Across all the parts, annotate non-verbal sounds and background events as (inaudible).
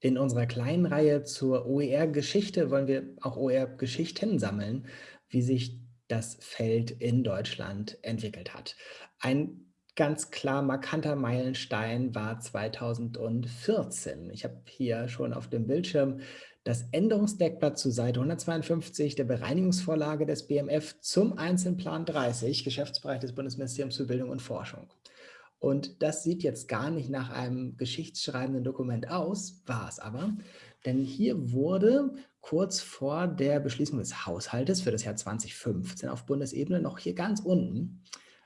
In unserer kleinen Reihe zur OER-Geschichte wollen wir auch OER-Geschichten sammeln, wie sich das Feld in Deutschland entwickelt hat. Ein ganz klar markanter Meilenstein war 2014. Ich habe hier schon auf dem Bildschirm das Änderungsdeckblatt zu Seite 152 der Bereinigungsvorlage des BMF zum Einzelplan 30, Geschäftsbereich des Bundesministeriums für Bildung und Forschung. Und das sieht jetzt gar nicht nach einem geschichtsschreibenden Dokument aus, war es aber. Denn hier wurde kurz vor der Beschließung des Haushaltes für das Jahr 2015 auf Bundesebene noch hier ganz unten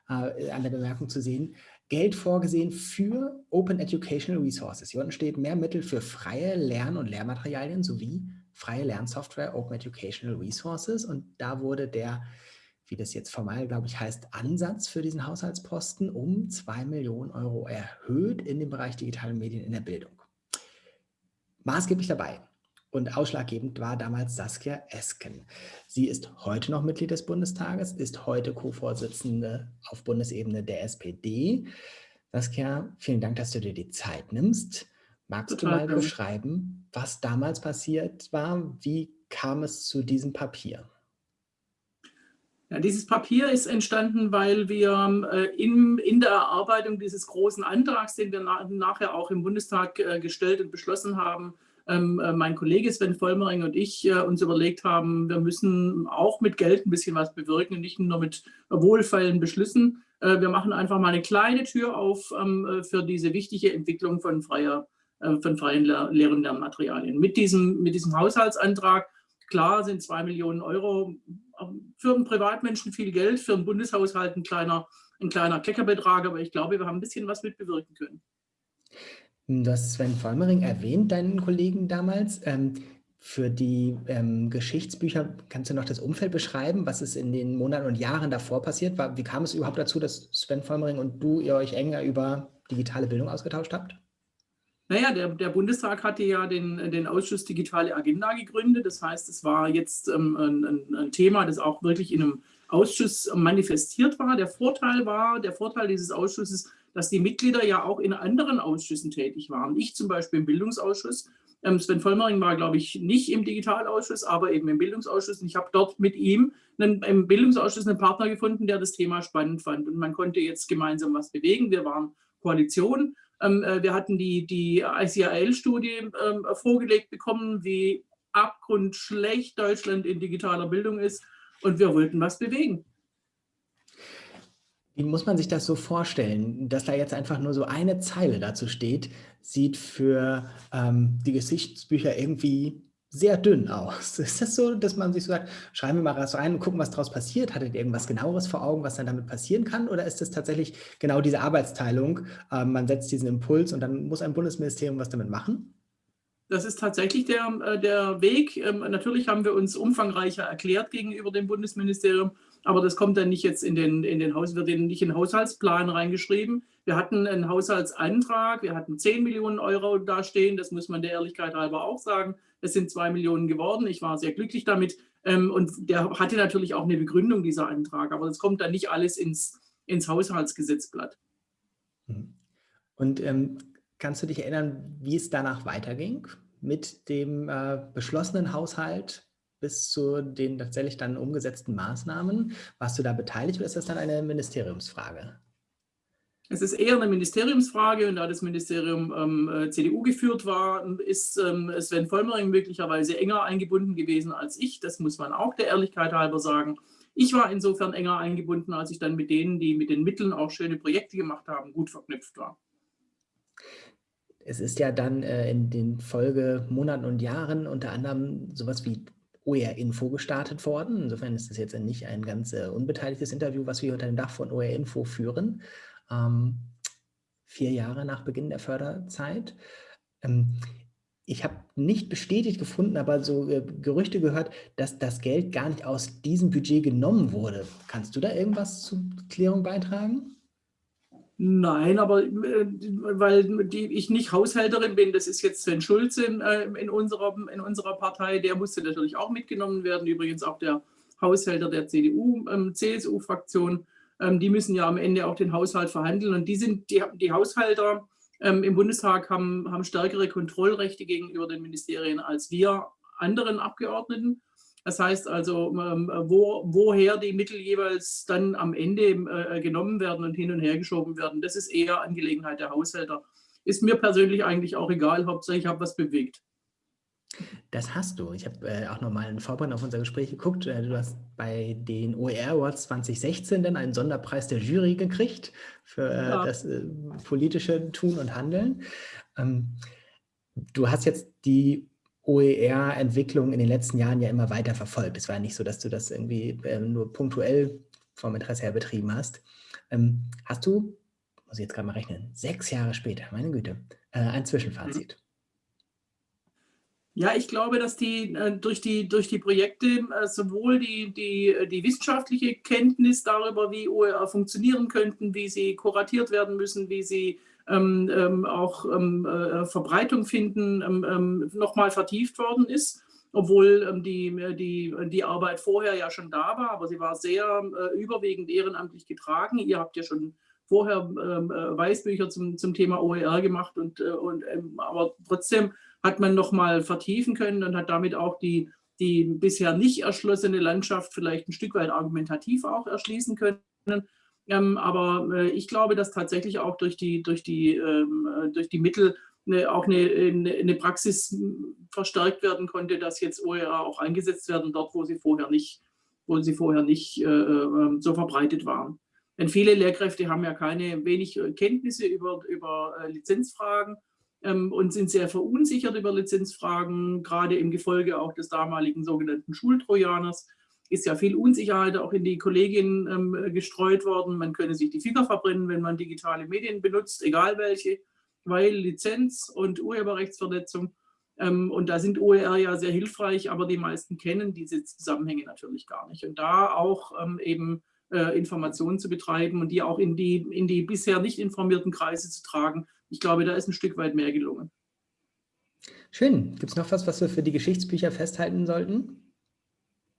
äh, an der Bemerkung zu sehen, Geld vorgesehen für Open Educational Resources. Hier unten steht mehr Mittel für freie Lern- und Lehrmaterialien sowie freie Lernsoftware, Open Educational Resources. Und da wurde der wie das jetzt formal, glaube ich, heißt, Ansatz für diesen Haushaltsposten um 2 Millionen Euro erhöht in dem Bereich digitale Medien in der Bildung. Maßgeblich dabei und ausschlaggebend war damals Saskia Esken. Sie ist heute noch Mitglied des Bundestages, ist heute Co-Vorsitzende auf Bundesebene der SPD. Saskia, vielen Dank, dass du dir die Zeit nimmst. Magst Total du mal beschreiben, was damals passiert war? Wie kam es zu diesem Papier? Ja, dieses Papier ist entstanden, weil wir äh, in, in der Erarbeitung dieses großen Antrags, den wir na, nachher auch im Bundestag äh, gestellt und beschlossen haben, ähm, äh, mein Kollege Sven Vollmering und ich äh, uns überlegt haben, wir müssen auch mit Geld ein bisschen was bewirken und nicht nur mit wohlfeilen Beschlüssen. Äh, wir machen einfach mal eine kleine Tür auf ähm, äh, für diese wichtige Entwicklung von, freier, von freien Lehr und Lernmaterialien. Mit diesem, mit diesem Haushaltsantrag Klar sind zwei Millionen Euro für einen Privatmenschen viel Geld, für einen Bundeshaushalt ein kleiner, ein kleiner Kleckerbetrag, aber ich glaube, wir haben ein bisschen was mit bewirken können. Du hast Sven Vollmering erwähnt, deinen Kollegen damals. Ähm, für die ähm, Geschichtsbücher kannst du noch das Umfeld beschreiben, was ist in den Monaten und Jahren davor passiert? Wie kam es überhaupt dazu, dass Sven Vollmering und du ihr euch enger über digitale Bildung ausgetauscht habt? Naja, der, der Bundestag hatte ja den, den Ausschuss Digitale Agenda gegründet. Das heißt, es war jetzt ähm, ein, ein, Thema, das auch wirklich in einem Ausschuss manifestiert war. Der Vorteil war, der Vorteil dieses Ausschusses, dass die Mitglieder ja auch in anderen Ausschüssen tätig waren. Ich zum Beispiel im Bildungsausschuss. Ähm, Sven Vollmering war, glaube ich, nicht im Digitalausschuss, aber eben im Bildungsausschuss. Und ich habe dort mit ihm einen, im Bildungsausschuss einen Partner gefunden, der das Thema spannend fand. Und man konnte jetzt gemeinsam was bewegen. Wir waren Koalition wir hatten die, die ICAL-Studie ähm, vorgelegt bekommen, wie abgrundschlecht Deutschland in digitaler Bildung ist und wir wollten was bewegen. Wie muss man sich das so vorstellen, dass da jetzt einfach nur so eine Zeile dazu steht, sieht für ähm, die Geschichtsbücher irgendwie sehr dünn aus. (laughs) Ist das so, dass man sich so sagt, schreiben wir mal was rein und gucken, was daraus passiert? Hattet ihr irgendwas genaueres vor Augen, was dann damit passieren kann? Oder ist das tatsächlich genau diese Arbeitsteilung? Ähm, man setzt diesen Impuls und dann muss ein Bundesministerium was damit machen? Das ist tatsächlich der, äh, der Weg. Ähm, natürlich haben wir uns umfangreicher erklärt gegenüber dem Bundesministerium, aber das kommt dann nicht jetzt in den, in den Haus, wird nicht in den Haushaltsplan reingeschrieben. Wir hatten einen Haushaltsantrag, wir hatten 10 Millionen Euro dastehen, das muss man der Ehrlichkeit halber auch sagen. Es sind 2 Millionen geworden, ich war sehr glücklich damit. Ähm, und der hatte natürlich auch eine Begründung, dieser Antrag, aber das kommt dann nicht alles ins, ins Haushaltsgesetzblatt. Mhm. Und ähm, kannst du dich erinnern, wie es danach weiterging mit dem äh, beschlossenen Haushalt bis zu den tatsächlich dann umgesetzten Maßnahmen. Warst du da beteiligt oder ist das dann eine Ministeriumsfrage? Es ist eher eine Ministeriumsfrage und da das Ministerium ähm, äh, CDU geführt war, ist ähm, Sven Vollmering möglicherweise enger eingebunden gewesen als ich. Das muss man auch der Ehrlichkeit halber sagen. Ich war insofern enger eingebunden, als ich dann mit denen, die mit den Mitteln auch schöne Projekte gemacht haben, gut verknüpft war. Es ist ja dann äh, in den Folgemonaten und Jahren unter anderem sowas wie OER-Info gestartet worden. Insofern ist das jetzt nicht ein ganz äh, unbeteiligtes Interview, was wir unter dem Dach von OER-Info führen. Ähm, vier Jahre nach Beginn der Förderzeit. Ähm, ich habe nicht bestätigt gefunden, aber so äh, Gerüchte gehört, dass das Geld gar nicht aus diesem Budget genommen wurde. Kannst du da irgendwas zur Klärung beitragen? Nein, aber äh, weil die, ich nicht Haushälterin bin, das ist jetzt Sven Schulze äh, in, unserer, in unserer Partei, der musste natürlich auch mitgenommen werden, übrigens auch der Haushälter der CDU, ähm, CSU-Fraktion, ähm, die müssen ja am Ende auch den Haushalt verhandeln und die sind die, die Haushalter ähm, im Bundestag haben, haben stärkere Kontrollrechte gegenüber den Ministerien als wir anderen Abgeordneten. Das heißt also, ähm, wo, woher die Mittel jeweils dann am Ende äh, genommen werden und hin und her geschoben werden, das ist eher Angelegenheit der Haushälter. Ist mir persönlich eigentlich auch egal, Hauptsache ich habe was bewegt. Das hast du. Ich habe äh, auch nochmal in Vorbereitung auf unser Gespräch geguckt. Äh, du hast bei den OER Awards 2016 dann einen Sonderpreis der Jury gekriegt für äh, ja. das äh, politische Tun und Handeln. Ähm, du hast jetzt die OER-Entwicklung in den letzten Jahren ja immer weiter verfolgt. Es war ja nicht so, dass du das irgendwie ähm, nur punktuell vom Interesse her betrieben hast. Ähm, hast du, muss ich jetzt gerade mal rechnen, sechs Jahre später, meine Güte, äh, ein Zwischenfazit? Ja, ich glaube, dass die äh, durch die durch die Projekte äh, sowohl die, die, die wissenschaftliche Kenntnis darüber, wie OER funktionieren könnten, wie sie kuratiert werden müssen, wie sie ähm, ähm, auch ähm, äh, Verbreitung finden, ähm, ähm, nochmal vertieft worden ist, obwohl ähm, die, die, die Arbeit vorher ja schon da war, aber sie war sehr äh, überwiegend ehrenamtlich getragen. Ihr habt ja schon vorher äh, Weißbücher zum, zum Thema OER gemacht und, äh, und aber trotzdem hat man noch mal vertiefen können und hat damit auch die, die bisher nicht erschlossene Landschaft vielleicht ein Stück weit argumentativ auch erschließen können. Ähm, aber äh, ich glaube, dass tatsächlich auch durch die, durch die, ähm, äh, durch die Mittel eine, auch eine, eine, Praxis verstärkt werden konnte, dass jetzt OER auch eingesetzt werden, dort, wo sie vorher nicht, wo sie vorher nicht äh, äh, so verbreitet waren. Denn viele Lehrkräfte haben ja keine wenig Kenntnisse über, über äh, Lizenzfragen ähm, und sind sehr verunsichert über Lizenzfragen, gerade im Gefolge auch des damaligen sogenannten Schultrojaners ist ja viel Unsicherheit auch in die Kolleginnen ähm, gestreut worden. Man könne sich die Finger verbrennen, wenn man digitale Medien benutzt, egal welche, weil Lizenz und Urheberrechtsverletzung. Ähm, und da sind OER ja sehr hilfreich, aber die meisten kennen diese Zusammenhänge natürlich gar nicht. Und da auch ähm, eben äh, Informationen zu betreiben und die auch in die, in die bisher nicht informierten Kreise zu tragen, ich glaube, da ist ein Stück weit mehr gelungen. Schön. Gibt es noch was, was wir für die Geschichtsbücher festhalten sollten?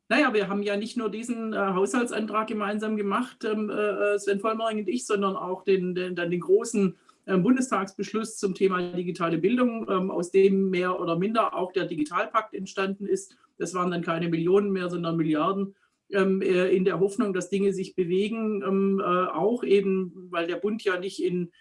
Naja, wir haben ja nicht nur diesen äh, Haushaltsantrag gemeinsam gemacht, ähm, äh, Sven Vollmering und ich, sondern auch den, den, dann den großen äh, Bundestagsbeschluss zum Thema digitale Bildung, ähm, aus dem mehr oder minder auch der Digitalpakt entstanden ist. Das waren dann keine Millionen mehr, sondern Milliarden äh, in der Hoffnung, dass Dinge sich bewegen, ähm, äh, auch eben, weil der Bund ja nicht in,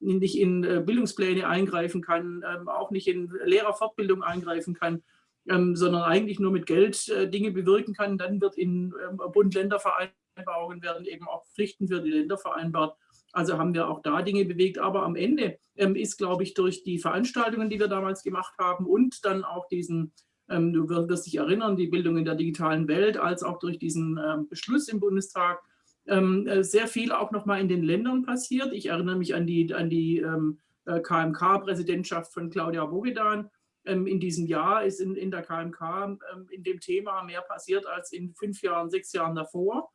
nicht in äh, Bildungspläne eingreifen kann, ähm, auch nicht in Lehrerfortbildung eingreifen kann, ähm, sondern eigentlich nur mit Geld äh, Dinge bewirken kann. Dann wird in ähm, Bund-Länder-Vereinbarungen werden eben auch Pflichten für die Länder vereinbart. Also haben wir auch da Dinge bewegt. Aber am Ende ähm, ist, glaube ich, durch die Veranstaltungen, die wir damals gemacht haben und dann auch diesen, ähm, du wirst dich erinnern, die Bildung in der digitalen Welt, als auch durch diesen ähm, Beschluss im Bundestag, ähm, äh, sehr viel auch nochmal in den Ländern passiert. Ich erinnere mich an die, an die äh, KMK-Präsidentschaft von Claudia Bogedan, ähm, in diesem Jahr ist in, in der KMK ähm, in dem Thema mehr passiert als in fünf Jahren, sechs Jahren davor.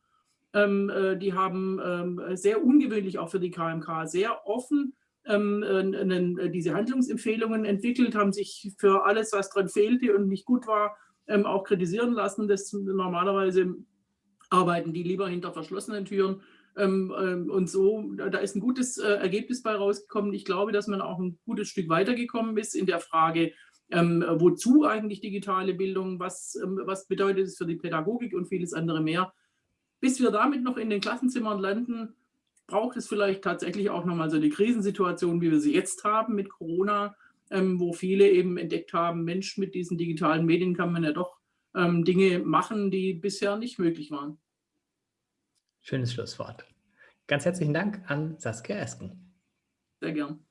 Ähm, äh, die haben sehr ungewöhnlich auch für die KMK sehr offen diese Handlungsempfehlungen entwickelt, haben sich für alles, was dran fehlte und nicht gut war, auch kritisieren lassen. Das normalerweise arbeiten die lieber hinter verschlossenen Türen. und so, da ist ein gutes äh, Ergebnis bei rausgekommen. Ich glaube, dass man auch ein gutes Stück weitergekommen ist in der Frage, ähm, wozu eigentlich digitale Bildung? Was, ähm, was bedeutet es für die Pädagogik und vieles andere mehr? Bis wir damit noch in den Klassenzimmern landen, braucht es vielleicht tatsächlich auch nochmal so eine Krisensituation, wie wir sie jetzt haben mit Corona, ähm, wo viele eben entdeckt haben, Mensch, mit diesen digitalen Medien kann man ja doch ähm, Dinge machen, die bisher nicht möglich waren. Schönes Schlusswort. Ganz herzlichen Dank an Saskia Esken. Sehr gern.